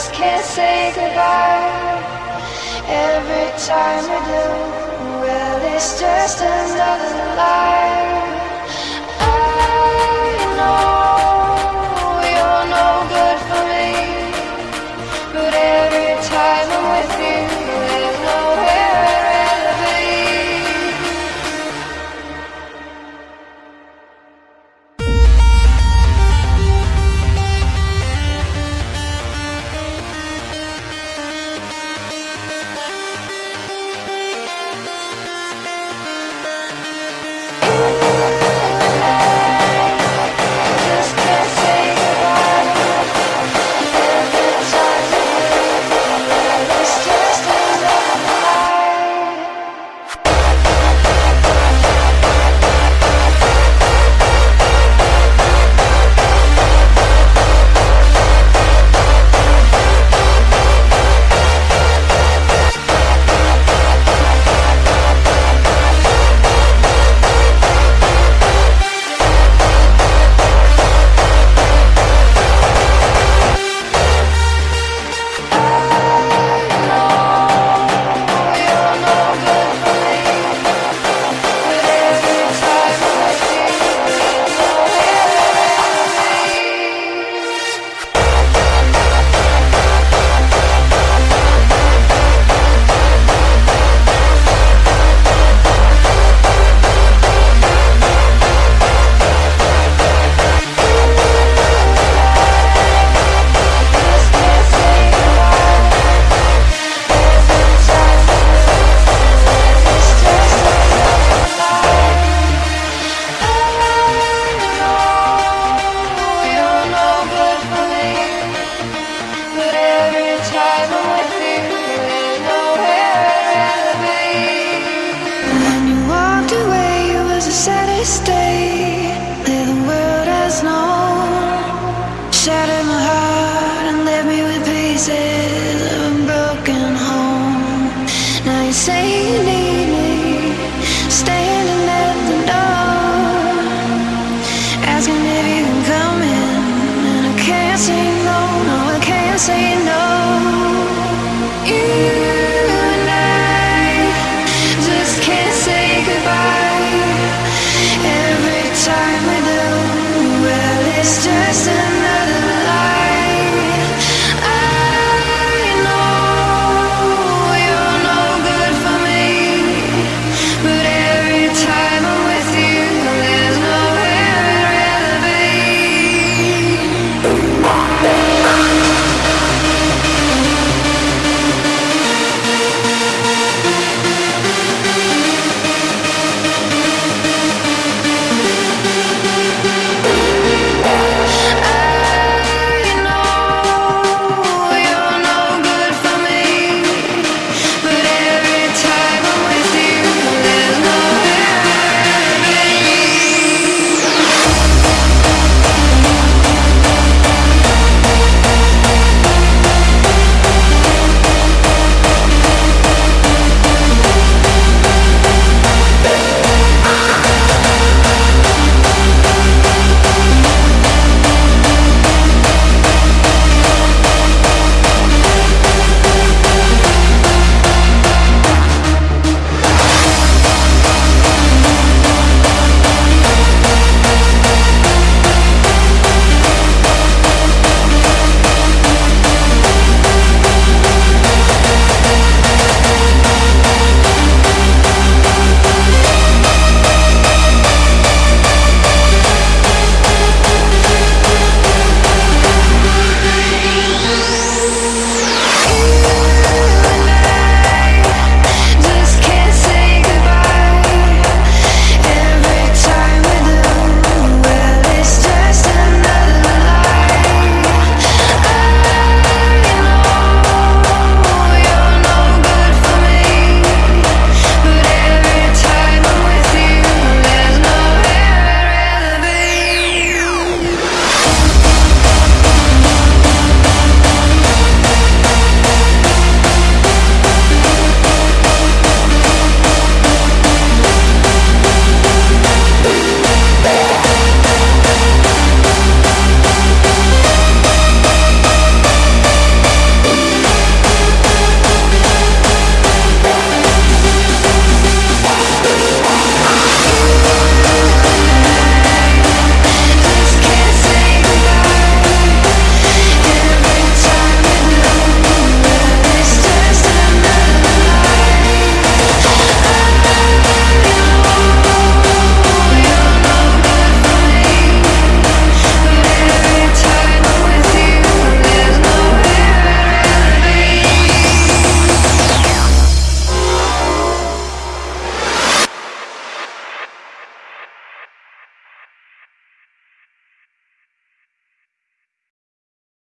just can't say goodbye. Every time I do, well, it's just another lie.